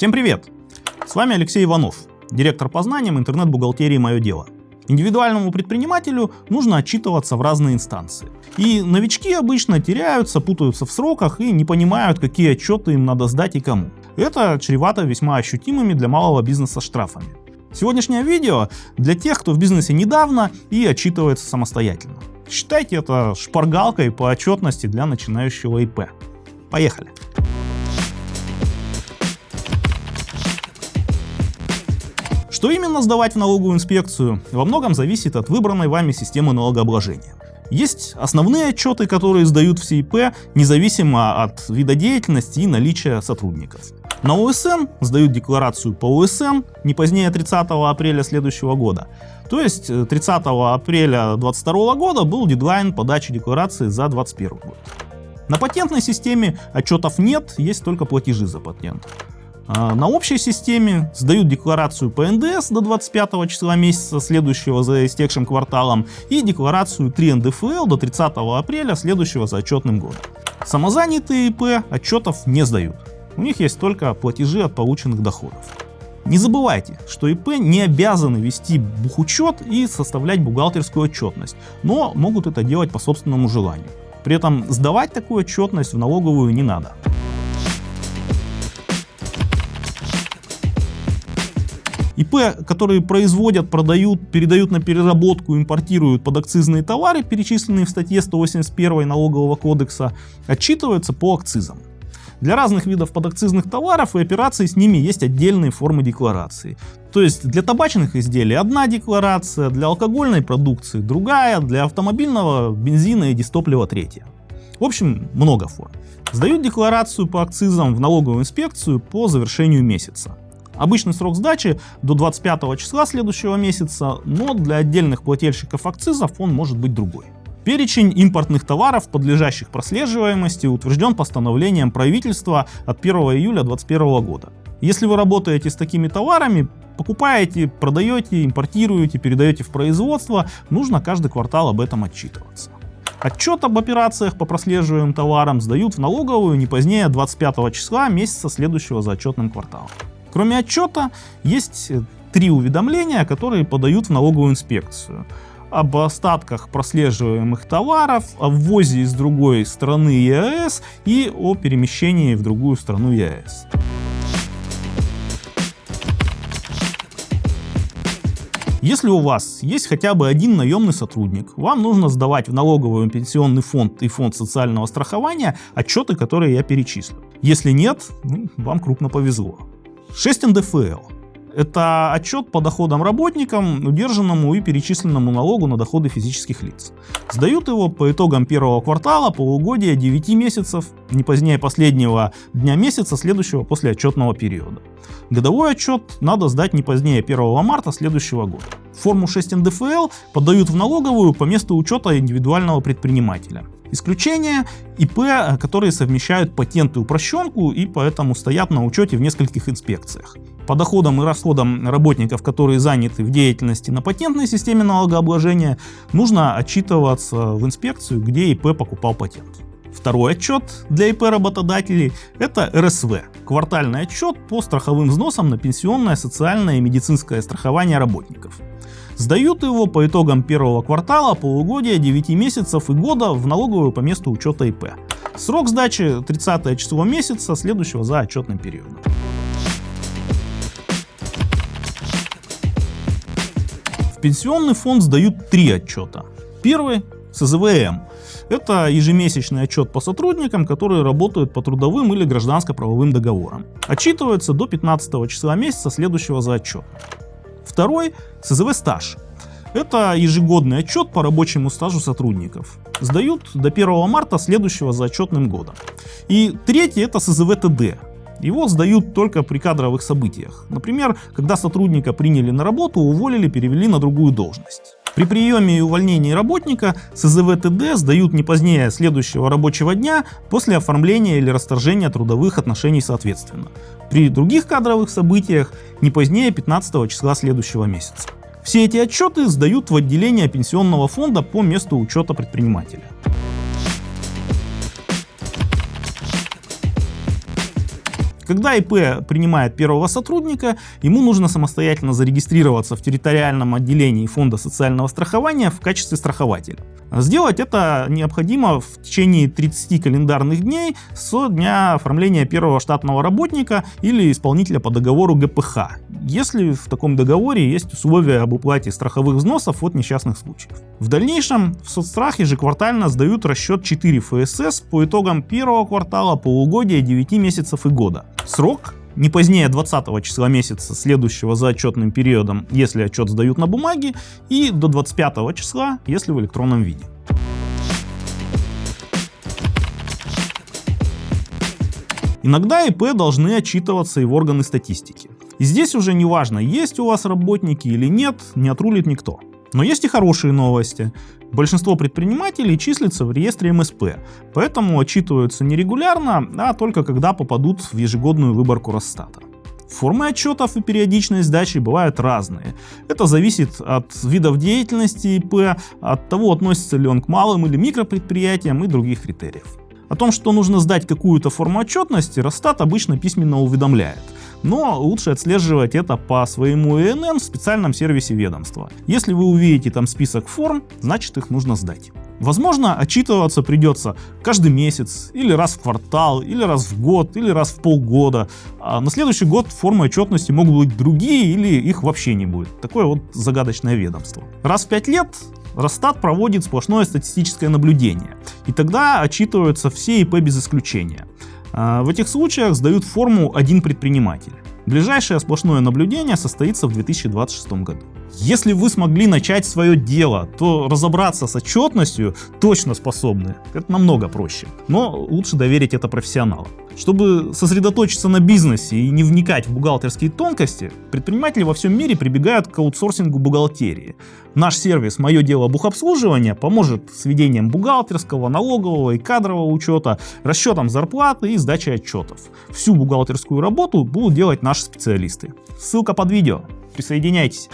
Всем привет! С вами Алексей Иванов, директор по знаниям интернет-бухгалтерии «Мое дело». Индивидуальному предпринимателю нужно отчитываться в разные инстанции. И новички обычно теряются, путаются в сроках и не понимают, какие отчеты им надо сдать и кому. Это чревато весьма ощутимыми для малого бизнеса штрафами. Сегодняшнее видео для тех, кто в бизнесе недавно и отчитывается самостоятельно. Считайте это шпаргалкой по отчетности для начинающего ИП. Поехали! Что именно сдавать в налоговую инспекцию, во многом зависит от выбранной вами системы налогообложения. Есть основные отчеты, которые сдают все ИП, независимо от вида деятельности и наличия сотрудников. На ОСН сдают декларацию по ОСН не позднее 30 апреля следующего года. То есть 30 э, апреля 2022 года был дедлайн подачи декларации за 2021 год. На патентной системе отчетов нет, есть только платежи за патент. А, на общей системе сдают декларацию по НДС до 25 числа месяца следующего за истекшим кварталом и декларацию 3 НДФЛ до 30 апреля следующего за отчетным годом. Самозанятые ИП отчетов не сдают. У них есть только платежи от полученных доходов. Не забывайте, что ИП не обязаны вести бухучет и составлять бухгалтерскую отчетность, но могут это делать по собственному желанию. При этом сдавать такую отчетность в налоговую не надо. ИП, которые производят, продают, передают на переработку, импортируют подакцизные товары, перечисленные в статье 181 налогового кодекса, отчитываются по акцизам. Для разных видов подакцизных товаров и операций с ними есть отдельные формы декларации. То есть для табачных изделий одна декларация, для алкогольной продукции другая, для автомобильного бензина и дистоплива третья. В общем, много форм. Сдают декларацию по акцизам в налоговую инспекцию по завершению месяца. Обычный срок сдачи до 25 числа следующего месяца, но для отдельных плательщиков акцизов он может быть другой. Перечень импортных товаров, подлежащих прослеживаемости, утвержден постановлением правительства от 1 июля 2021 года. Если вы работаете с такими товарами, покупаете, продаете, импортируете, передаете в производство, нужно каждый квартал об этом отчитываться. Отчет об операциях по прослеживаемым товарам сдают в налоговую не позднее 25 числа месяца следующего за отчетным кварталом. Кроме отчета, есть три уведомления, которые подают в налоговую инспекцию. Об остатках прослеживаемых товаров, о ввозе из другой страны ЕАЭС и о перемещении в другую страну ЕАЭС. Если у вас есть хотя бы один наемный сотрудник, вам нужно сдавать в налоговый пенсионный фонд и фонд социального страхования отчеты, которые я перечислю. Если нет, ну, вам крупно повезло. 6 НДФЛ. Это отчет по доходам работникам, удержанному и перечисленному налогу на доходы физических лиц. Сдают его по итогам первого квартала, полугодия, 9 месяцев, не позднее последнего дня месяца, следующего после отчетного периода. Годовой отчет надо сдать не позднее 1 марта следующего года. Форму 6 НДФЛ подают в налоговую по месту учета индивидуального предпринимателя. Исключение ИП, которые совмещают патент и упрощенку и поэтому стоят на учете в нескольких инспекциях. По доходам и расходам работников, которые заняты в деятельности на патентной системе налогообложения, нужно отчитываться в инспекцию, где ИП покупал патент. Второй отчет для ИП работодателей – это РСВ – квартальный отчет по страховым взносам на пенсионное, социальное и медицинское страхование работников. Сдают его по итогам первого квартала, полугодия, 9 месяцев и года в налоговую по месту учета ИП. Срок сдачи 30 число месяца, следующего за отчетным периодом. В пенсионный фонд сдают три отчета. Первый – СЗВМ. Это ежемесячный отчет по сотрудникам, которые работают по трудовым или гражданско-правовым договорам. Отчитывается до 15 числа месяца, следующего за отчет. Второй – СЗВ стаж. Это ежегодный отчет по рабочему стажу сотрудников. Сдают до 1 марта следующего за отчетным годом. И третий – это СЗВ ТД. Его сдают только при кадровых событиях. Например, когда сотрудника приняли на работу, уволили, перевели на другую должность. При приеме и увольнении работника СЗВ ТД сдают не позднее следующего рабочего дня после оформления или расторжения трудовых отношений соответственно. При других кадровых событиях не позднее 15 числа следующего месяца. Все эти отчеты сдают в отделение пенсионного фонда по месту учета предпринимателя. Когда ИП принимает первого сотрудника, ему нужно самостоятельно зарегистрироваться в территориальном отделении Фонда социального страхования в качестве страхователя. Сделать это необходимо в течение 30 календарных дней с дня оформления первого штатного работника или исполнителя по договору ГПХ, если в таком договоре есть условия об уплате страховых взносов от несчастных случаев. В дальнейшем в соцстрах ежеквартально сдают расчет 4 ФСС по итогам первого квартала, полугодия, 9 месяцев и года. Срок не позднее 20 числа месяца, следующего за отчетным периодом, если отчет сдают на бумаге, и до 25 числа, если в электронном виде. Иногда ИП должны отчитываться и в органы статистики. И здесь уже не важно, есть у вас работники или нет, не отрулит никто. Но есть и хорошие новости. Большинство предпринимателей числится в реестре МСП, поэтому отчитываются не регулярно, а только когда попадут в ежегодную выборку Росстата. Формы отчетов и периодичность сдачи бывают разные. Это зависит от видов деятельности ИП, от того, относится ли он к малым или микропредприятиям и других критериев. О том, что нужно сдать какую-то форму отчетности, Росстат обычно письменно уведомляет – но лучше отслеживать это по своему ИНН в специальном сервисе ведомства. Если вы увидите там список форм, значит их нужно сдать. Возможно, отчитываться придется каждый месяц, или раз в квартал, или раз в год, или раз в полгода. А на следующий год формы отчетности могут быть другие, или их вообще не будет. Такое вот загадочное ведомство. Раз в пять лет Росстат проводит сплошное статистическое наблюдение, и тогда отчитываются все ИП без исключения. А, в этих случаях сдают форму один предприниматель. Ближайшее сплошное наблюдение состоится в 2026 году. Если вы смогли начать свое дело, то разобраться с отчетностью точно способны. Это намного проще. Но лучше доверить это профессионалам. Чтобы сосредоточиться на бизнесе и не вникать в бухгалтерские тонкости, предприниматели во всем мире прибегают к аутсорсингу бухгалтерии. Наш сервис «Мое дело бухобслуживания» поможет с ведением бухгалтерского, налогового и кадрового учета, расчетом зарплаты и сдачей отчетов. Всю бухгалтерскую работу будут делать наши специалисты. Ссылка под видео. Присоединяйтесь.